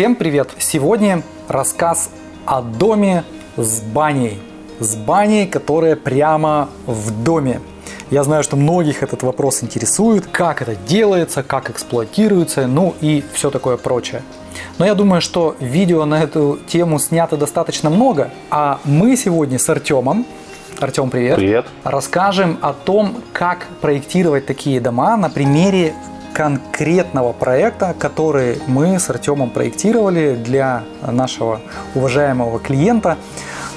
Всем привет! Сегодня рассказ о доме с баней. С баней, которая прямо в доме. Я знаю, что многих этот вопрос интересует, как это делается, как эксплуатируется, ну и все такое прочее. Но я думаю, что видео на эту тему снято достаточно много, а мы сегодня с Артемом Артем, привет. Привет. Расскажем о том, как проектировать такие дома на примере конкретного проекта, который мы с Артемом проектировали для нашего уважаемого клиента.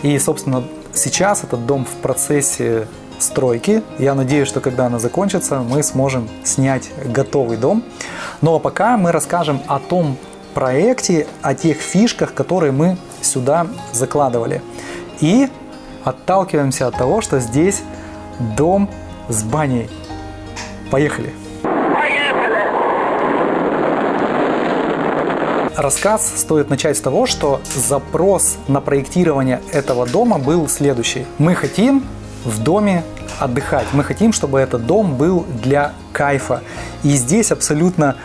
И, собственно, сейчас этот дом в процессе стройки. Я надеюсь, что когда она закончится, мы сможем снять готовый дом. Но пока мы расскажем о том проекте, о тех фишках, которые мы сюда закладывали. И отталкиваемся от того, что здесь дом с баней. Поехали! Рассказ стоит начать с того, что запрос на проектирование этого дома был следующий. Мы хотим в доме отдыхать, мы хотим, чтобы этот дом был для кайфа. И здесь абсолютно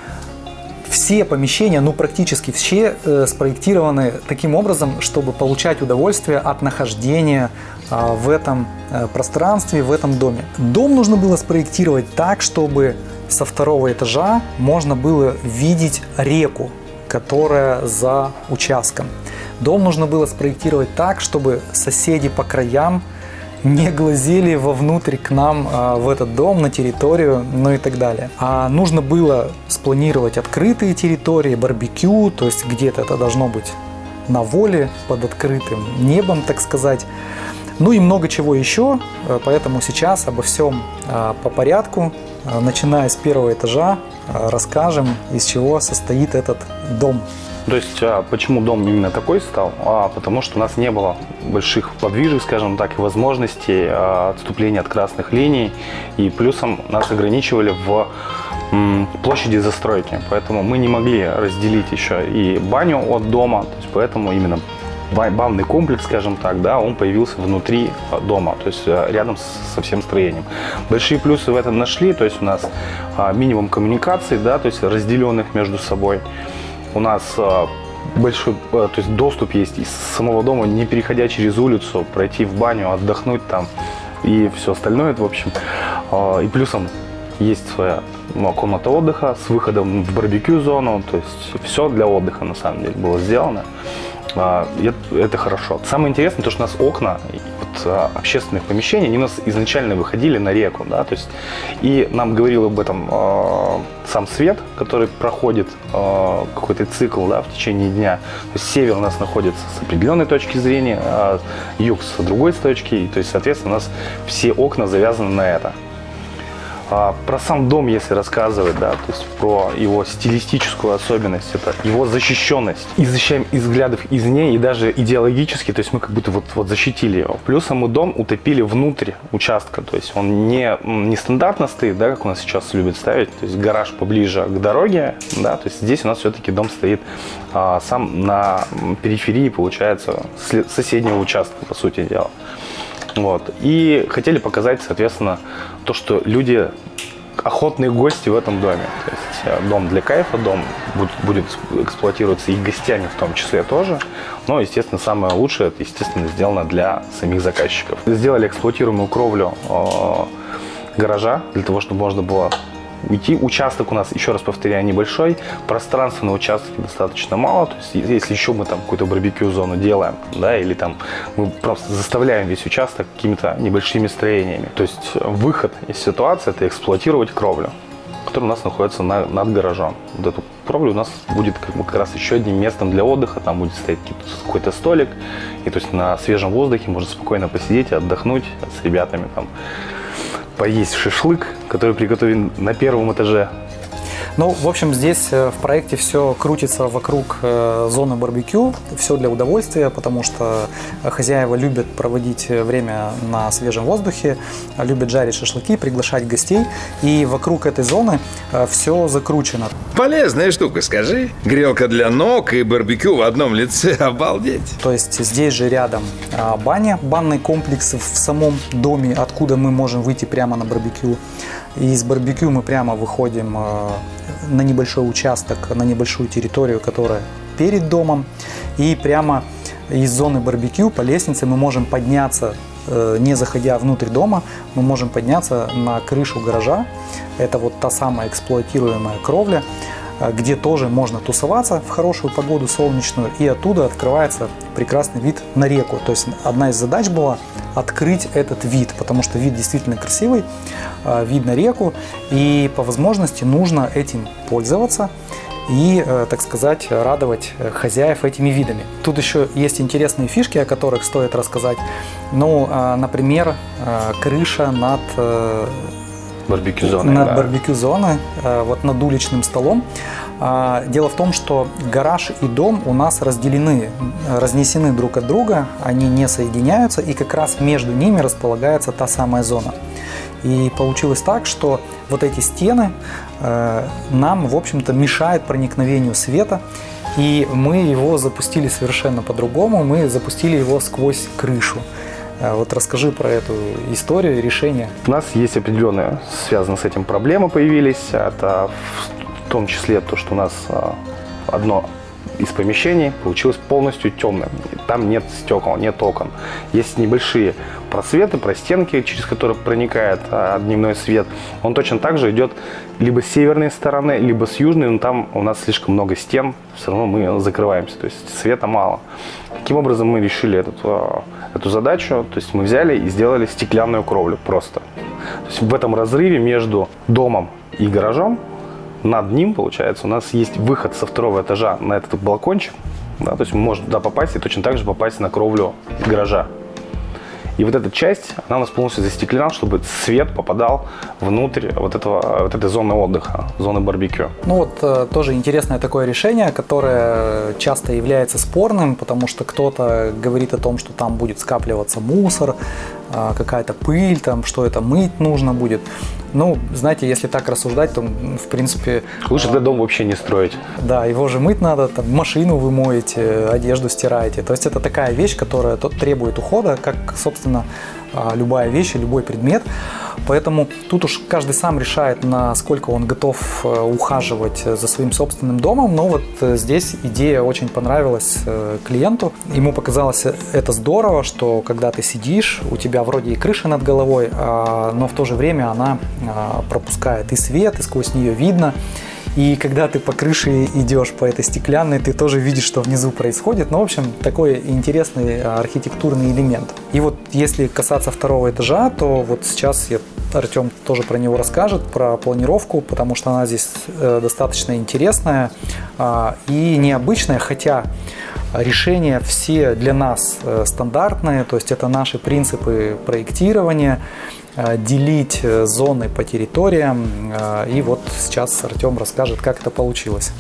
все помещения, ну практически все, э, спроектированы таким образом, чтобы получать удовольствие от нахождения э, в этом э, пространстве, в этом доме. Дом нужно было спроектировать так, чтобы со второго этажа можно было видеть реку, которая за участком. Дом нужно было спроектировать так, чтобы соседи по краям не глазели вовнутрь к нам а, в этот дом, на территорию, ну и так далее. А нужно было спланировать открытые территории, барбекю, то есть где-то это должно быть на воле, под открытым небом, так сказать. Ну и много чего еще, э, поэтому сейчас обо всем а, по порядку, начиная с первого этажа, а, расскажем, из чего состоит этот дом. То есть, а почему дом именно такой стал? А, потому что у нас не было больших подвижек, скажем так, и возможностей а, отступления от красных линий. И плюсом нас ограничивали в площади застройки. Поэтому мы не могли разделить еще и баню от дома. То есть, поэтому именно банный комплекс, скажем так, да, он появился внутри а, дома, то есть а, рядом со всем строением. Большие плюсы в этом нашли, то есть у нас а, минимум коммуникаций, да, то есть разделенных между собой. У нас большой, то есть доступ есть из самого дома, не переходя через улицу, пройти в баню, отдохнуть там и все остальное, в общем. И плюсом есть своя ну, комната отдыха с выходом в барбекю зону, то есть все для отдыха на самом деле было сделано. А, это хорошо. Самое интересное, то, что у нас окна вот, а, общественных помещений, они у нас изначально выходили на реку, да, то есть, и нам говорил об этом э, сам свет, который проходит э, какой-то цикл, да, в течение дня. То есть, север у нас находится с определенной точки зрения, а юг с другой точки, то есть, соответственно, у нас все окна завязаны на это. А, про сам дом, если рассказывать, да, то есть про его стилистическую особенность, это его защищенность. И защищаем из взглядов извне, и даже идеологически, то есть мы как будто вот, вот защитили его. Плюсом мы дом утопили внутрь участка, то есть он не, не стандартно стоит, да, как у нас сейчас любят ставить, то есть гараж поближе к дороге, да, то есть здесь у нас все-таки дом стоит а, сам на периферии, получается, соседнего участка, по сути дела. Вот. И хотели показать, соответственно, то, что люди охотные гости в этом доме. То есть э, дом для кайфа, дом будет, эксплуатироваться и гостями в том числе тоже. Но, естественно, самое лучшее, это, естественно, сделано для самих заказчиков. Сделали эксплуатируемую кровлю э, гаража, для того, чтобы можно было уйти. Участок у нас, еще раз повторяю, небольшой. Пространства на участке достаточно мало. То есть, если еще мы там какую-то барбекю-зону делаем, да, или там мы просто заставляем весь участок какими-то небольшими строениями. То есть, выход из ситуации – это эксплуатировать кровлю которая у нас находится на, над гаражом. Вот эту кровлю у нас будет как, бы, как раз еще одним местом для отдыха. Там будет стоять какой-то столик. И то есть на свежем воздухе можно спокойно посидеть, отдохнуть с ребятами там поесть шашлык, который приготовлен на первом этаже ну, в общем, здесь э, в проекте все крутится вокруг э, зоны барбекю, все для удовольствия, потому что хозяева любят проводить время на свежем воздухе, любят жарить шашлыки, приглашать гостей, и вокруг этой зоны э, все закручено. Полезная штука, скажи. Грелка для ног и барбекю в одном лице, обалдеть. То есть здесь же рядом баня, банный комплекс в самом доме, откуда мы можем выйти прямо на барбекю. И из барбекю мы прямо выходим на небольшой участок, на небольшую территорию, которая перед домом. И прямо из зоны барбекю по лестнице мы можем подняться, э, не заходя внутрь дома, мы можем подняться на крышу гаража. Это вот та самая эксплуатируемая кровля, э, где тоже можно тусоваться в хорошую погоду солнечную, и оттуда открывается прекрасный вид на реку. То есть одна из задач была открыть этот вид, потому что вид действительно красивый, э, вид на реку, и по возможности нужно этим пользоваться и, э, так сказать, радовать э, хозяев этими видами. Тут еще есть интересные фишки, о которых стоит рассказать. Ну, э, например, крыша над барбекю зоны. Над да. барбекю зоны, вот над уличным столом. Дело в том, что гараж и дом у нас разделены, разнесены друг от друга, они не соединяются, и как раз между ними располагается та самая зона. И получилось так, что вот эти стены э, нам, в общем-то, мешают проникновению света. И мы его запустили совершенно по-другому. Мы запустили его сквозь крышу. Э, вот расскажи про эту историю, решение. У нас есть определенные, связанные с этим проблемы появились. Это в том числе то, что у нас э, одно из помещений получилось полностью темным. Там нет стекол, нет окон. Есть небольшие просветы, простенки, через которые проникает а, дневной свет. Он точно так же идет либо с северной стороны, либо с южной, но там у нас слишком много стен, все равно мы закрываемся, то есть света мало. Таким образом мы решили этот, а, эту задачу, то есть мы взяли и сделали стеклянную кровлю просто. То есть в этом разрыве между домом и гаражом над ним, получается, у нас есть выход со второго этажа на этот балкончик. Да, то есть мы можем туда попасть и точно так же попасть на кровлю гаража. И вот эта часть, она у нас полностью застеклена, чтобы свет попадал внутрь вот, этого, вот этой зоны отдыха, зоны барбекю. Ну вот э, тоже интересное такое решение, которое часто является спорным, потому что кто-то говорит о том, что там будет скапливаться мусор, какая-то пыль, там, что это мыть нужно будет. Ну, знаете, если так рассуждать, то, в принципе... Лучше этот дом вообще не строить. Да, его же мыть надо, там, машину вы моете, одежду стираете. То есть это такая вещь, которая требует ухода, как, собственно, а, любая вещь, любой предмет. Поэтому тут уж каждый сам решает, насколько он готов э, ухаживать за своим собственным домом. Но вот э, здесь идея очень понравилась э, клиенту. Ему показалось это здорово, что когда ты сидишь, у тебя вроде и крыша над головой, а, но в то же время она а, пропускает и свет, и сквозь нее видно. И когда ты по крыше идешь по этой стеклянной, ты тоже видишь, что внизу происходит. Ну, в общем, такой интересный а, архитектурный элемент. И вот если касаться второго этажа, то вот сейчас я Артем тоже про него расскажет, про планировку, потому что она здесь э, достаточно интересная а, и необычная, хотя решения все для нас э, стандартные, то есть это наши принципы проектирования, Э, делить э, зоны по территориям. И вот сейчас Артем расскажет, как это получилось.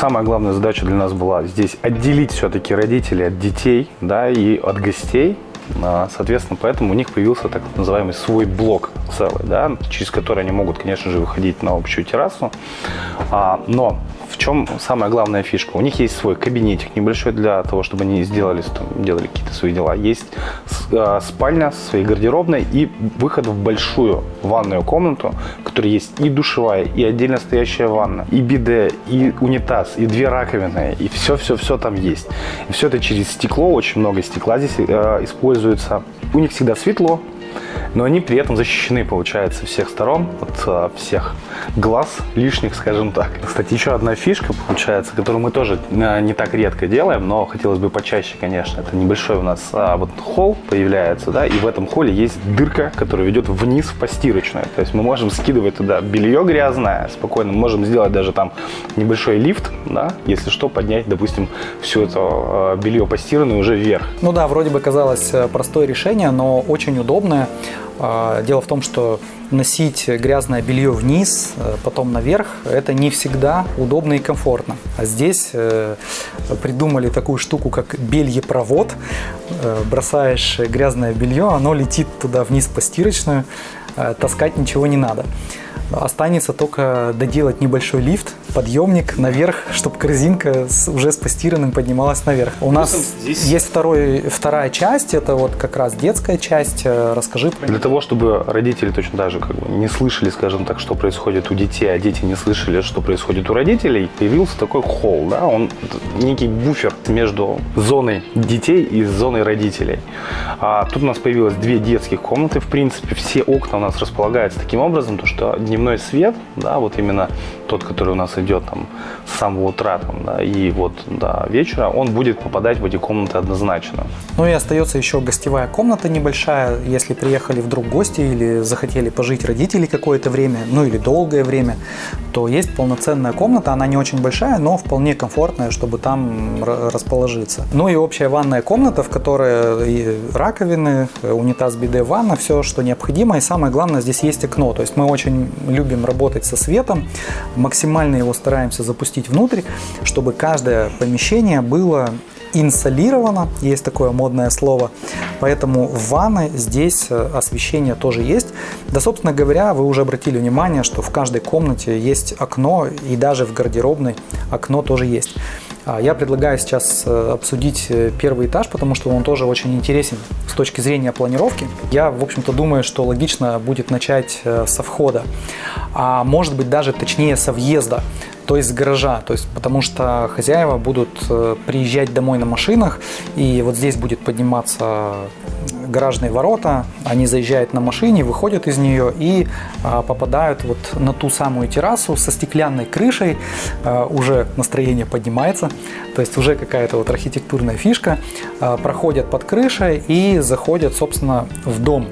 Самая главная задача для нас была здесь отделить все-таки родителей от детей да, и от гостей. А, соответственно, поэтому у них появился так называемый свой блок целый, да, через который они могут, конечно же, выходить на общую террасу. А, но в чем самая главная фишка? У них есть свой кабинетик небольшой для того, чтобы они сделали, делали какие-то свои дела. Есть э, спальня со своей гардеробной и выход в большую ванную комнату, в которой есть и душевая, и отдельно стоящая ванна, и биде, и унитаз, и две раковины, и все-все-все там есть. И все это через стекло, очень много стекла здесь э, используется. У них всегда светло, но они при этом защищены, получается, всех сторон, от а, всех глаз лишних, скажем так. Кстати, еще одна фишка, получается, которую мы тоже а, не так редко делаем, но хотелось бы почаще, конечно. Это небольшой у нас а, вот холл появляется, да, и в этом холле есть дырка, которая ведет вниз в постирочную. То есть мы можем скидывать туда белье грязное, спокойно можем сделать даже там небольшой лифт, да, если что, поднять, допустим, все это а, белье постиранное уже вверх. Ну да, вроде бы казалось э, простое решение, но очень удобное. А, дело в том, что носить грязное белье вниз, э, потом наверх, это не всегда удобно и комфортно. А здесь э, придумали такую штуку, как бельепровод. Э, бросаешь грязное белье, оно летит туда вниз по стирочную, таскать ничего не надо. Останется только доделать небольшой лифт, подъемник наверх, чтобы корзинка с, уже с постиранным поднималась наверх. У нас здесь- есть второй, вторая часть, это вот как раз детская часть. Э, Расскажи про Для того, чтобы родители точно так же как бы не слышали, скажем так, что происходит у детей, а дети не слышали, что происходит у родителей, появился такой холл, да, он некий буфер между зоной детей и зоной родителей. А тут у нас появилось две детских комнаты, в принципе, все окна у нас располагаются таким образом, то что дневной свет, да, вот именно тот, который у нас идет там с самого утра там, да, и вот до вечера, он будет попадать в эти комнаты однозначно. Ну и остается еще гостевая комната небольшая, если приехали вдруг гости или захотели пожить родители какое-то время, ну или долгое время, то есть полноценная комната, она не очень большая, но вполне комфортная, чтобы там расположиться. Ну и общая ванная комната, в которой и раковины, унитаз, биде, ванна, все, что необходимо. И самое главное, здесь есть окно. То есть мы очень любим работать со светом, максимально его стараемся запустить внутрь, чтобы каждое помещение было инсолировано, есть такое модное слово, поэтому в ванной здесь э, освещение тоже есть. Да, собственно говоря, вы уже обратили внимание, что в каждой комнате есть окно, и даже в гардеробной окно тоже есть. А Я предлагаю сейчас э, обсудить э, первый этаж, потому что он тоже очень интересен с точки зрения планировки. Я, в общем-то, думаю, что логично будет начать со входа, а может быть даже точнее со въезда то есть гаража, то есть потому что хозяева будут э, приезжать домой на машинах, и вот здесь будет подниматься гаражные ворота, они заезжают на машине, выходят из нее и а, попадают вот на ту самую террасу со стеклянной крышей, А, уже настроение поднимается, то есть уже какая-то вот архитектурная фишка, А, проходят под крышей и заходят, собственно, в дом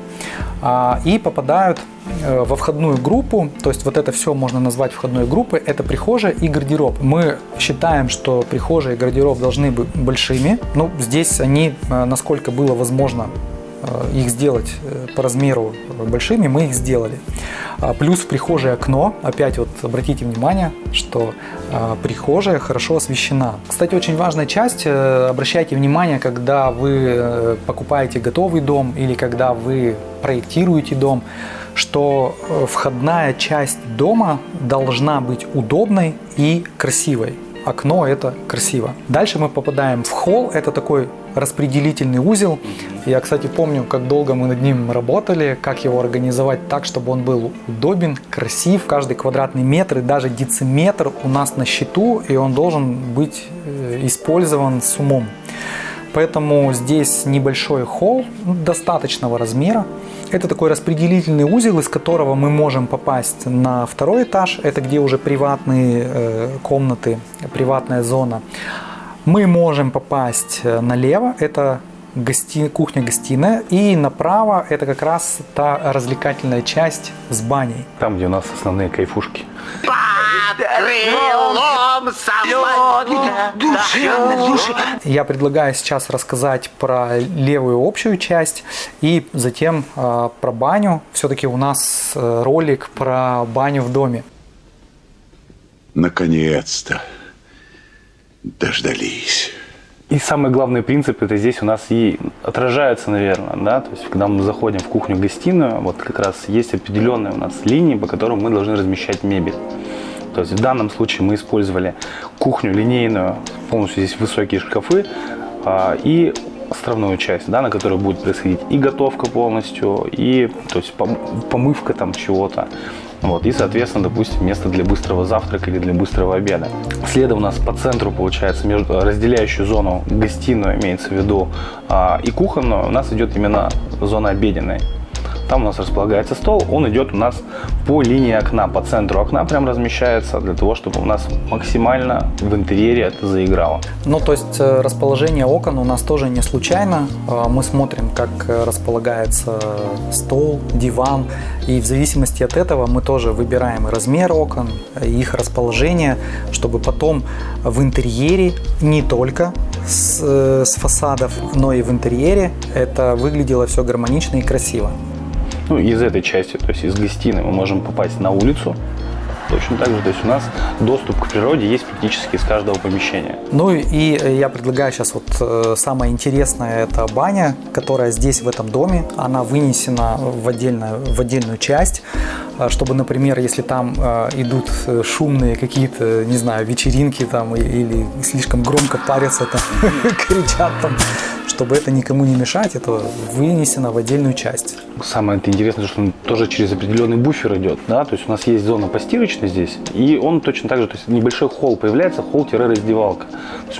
и попадают э, во входную группу, то есть вот это все можно назвать входной группой, это прихожая и гардероб. Мы считаем, что прихожая и гардероб должны быть большими, ну здесь они, э, насколько было возможно, их сделать э, по размеру большими, мы их сделали. А, Плюс в прихожей окно, опять вот обратите внимание, что а, прихожая хорошо освещена. Кстати, очень важная часть, э, обращайте внимание, когда вы э, покупаете готовый дом или когда вы проектируете дом, что э, входная часть дома должна быть удобной и красивой. Окно это красиво. Дальше мы попадаем в холл. Это такой распределительный узел. Я, кстати, помню, как долго мы над ним работали, как его организовать так, чтобы он был удобен, красив. Каждый квадратный метр и даже дециметр у нас на счету, и он должен быть э, использован с умом. Поэтому здесь небольшой холл ну, достаточного размера. Это такой распределительный узел, из которого мы можем попасть на второй этаж. Это где уже приватные э, комнаты, приватная зона. Мы можем попасть э, налево, это гости... кухня-гостиная, и направо это как раз та развлекательная часть с баней. Там, где у нас основные кайфушки. крылом. Я предлагаю сейчас рассказать про левую общую часть и затем э, про баню. Все-таки у нас э, ролик про баню в доме. Наконец-то дождались. И самый главный принцип это здесь у нас и отражается, наверное, да, то есть когда мы заходим в кухню-гостиную, вот как раз есть определенные у нас линии, по которым мы должны размещать мебель. То есть в данном случае мы использовали кухню линейную, полностью здесь высокие шкафы а, и островную часть, да, на которой будет происходить и готовка полностью, и то есть пом- помывка там чего-то. Вот, и, соответственно, допустим, место для быстрого завтрака или для быстрого обеда. Следом у нас по центру, получается, между разделяющую зону гостиную, имеется в виду, а, и кухонную, у нас идет именно зона обеденной. Там у нас располагается стол, он идет у нас по линии окна, по центру окна прям размещается, для того, чтобы у нас максимально в интерьере это заиграло. Ну, то есть э, расположение окон у нас тоже не случайно. Э, Мы смотрим, как э, располагается стол, диван, и в зависимости от этого мы тоже выбираем размер окон, их расположение, чтобы потом в интерьере не только с, э, с фасадов, но и в интерьере это выглядело все гармонично и красиво. Ну, из этой части, то есть из гостиной мы можем попасть на улицу, точно так же. То есть у нас доступ к природе есть практически из каждого помещения. Ну и э, я предлагаю сейчас вот э, самое интересное, это баня, которая здесь в этом доме, она вынесена в отдельную, в отдельную часть, э, чтобы, например, если там идут шумные какие-то, не знаю, вечеринки там или слишком громко парятся там, кричат там, чтобы это никому не мешать, это вынесено в отдельную часть. Самое интересное, что он тоже через определенный буфер идет, да, то есть у нас есть зона постирочная здесь, и он точно так же, то есть небольшой холл появляется, холл-раздевалка.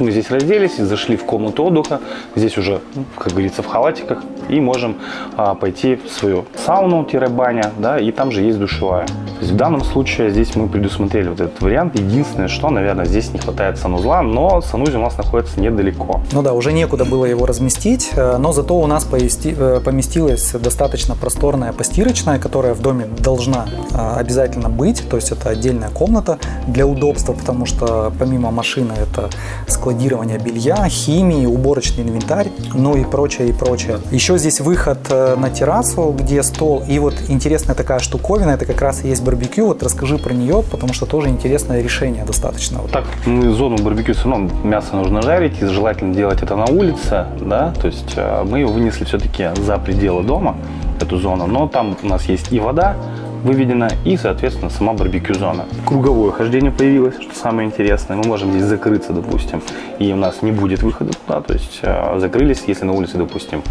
Мы здесь разделись, зашли в комнату отдыха, здесь уже, ну, как говорится, в халатиках, и можем а, пойти в свою сауну-баня, да, и там же есть душевая. То есть в данном случае здесь мы предусмотрели вот этот вариант. Единственное, что, наверное, здесь не хватает санузла, но санузел у нас находится недалеко. Ну да, уже некуда было его разместить, э, но зато у нас э, поместилась достаточно просторная постирочная, которая в доме должна э, обязательно быть, то есть это отдельная комната для удобства, потому что помимо машины это складирование белья, химии, уборочный инвентарь, ну и прочее, и прочее. Еще здесь выход э, на террасу, где стол, и вот интересная такая штуковина, это как раз и есть барбекю, вот расскажи про нее, потому что тоже интересное решение достаточно. Так, мы зону барбекю все равно мясо нужно жарить, и желательно делать это на улице, да, то есть э, мы его вынесли все-таки за пределы дома, эту зону, но там у нас есть и вода выведена, и, соответственно, сама барбекю-зона. Круговое хождение появилось, что самое интересное, мы можем здесь закрыться, допустим, и у нас не будет выхода туда, то есть э, закрылись, если на улице, допустим,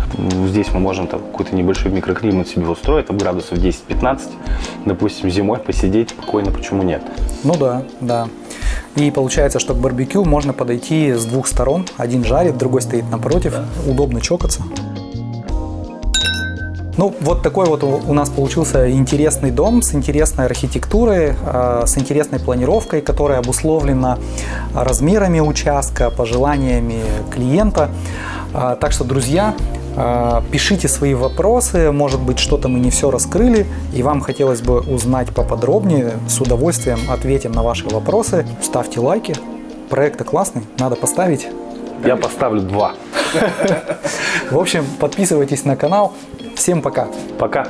здесь мы можем там какой-то небольшой микроклимат себе устроить, там градусов 10-15, допустим, зимой посидеть спокойно, почему нет? Ну да, да. И получается, что к барбекю можно подойти с двух сторон. Один жарит, другой стоит напротив. Удобно чокаться. Ну, вот такой вот у нас получился интересный дом с интересной архитектурой, э, с интересной планировкой, которая обусловлена размерами участка, пожеланиями клиента. А, Так что, друзья, э, пишите свои вопросы, может быть, что-то мы не все раскрыли, и вам хотелось бы узнать поподробнее, с удовольствием ответим на ваши вопросы. Ставьте лайки, проект классный, надо поставить. Я поставлю два. В общем, подписывайтесь на канал. Всем пока! Пока.